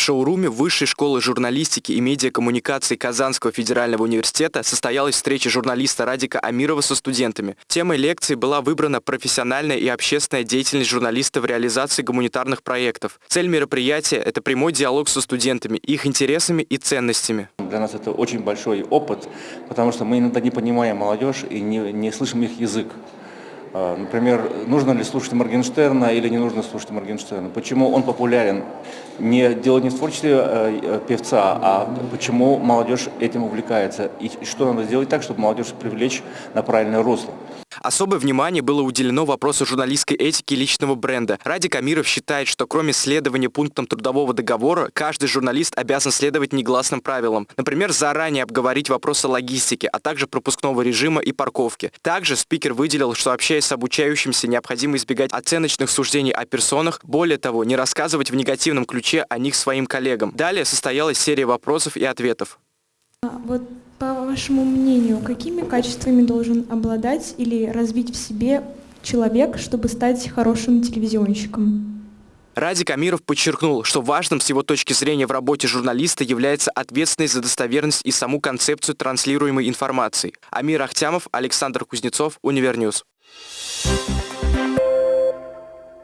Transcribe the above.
В шоуруме Высшей школы журналистики и медиакоммуникации Казанского федерального университета состоялась встреча журналиста Радика Амирова со студентами. Темой лекции была выбрана профессиональная и общественная деятельность журналиста в реализации гуманитарных проектов. Цель мероприятия – это прямой диалог со студентами, их интересами и ценностями. Для нас это очень большой опыт, потому что мы иногда не понимаем молодежь и не, не слышим их язык. А, например, нужно ли слушать Моргенштерна или не нужно слушать Моргенштерна? Почему он популярен? Не дело не в творчестве э, э, певца, а почему молодежь этим увлекается? И что надо сделать так, чтобы молодежь привлечь на правильное русло? Особое внимание было уделено вопросу журналистской этики личного бренда. Радик Амиров считает, что кроме следования пунктам трудового договора, каждый журналист обязан следовать негласным правилам. Например, заранее обговорить вопросы логистики, а также пропускного режима и парковки. Также спикер выделил, что общаясь с обучающимся, необходимо избегать оценочных суждений о персонах, более того, не рассказывать в негативном ключе о них своим коллегам. Далее состоялась серия вопросов и ответов. А, вот по вашему мнению, какими качествами должен обладать или развить в себе человек, чтобы стать хорошим телевизионщиком? Радик Амиров подчеркнул, что важным с его точки зрения в работе журналиста является ответственность за достоверность и саму концепцию транслируемой информации. Амир Ахтямов, Александр Кузнецов, Univer News. Thank you.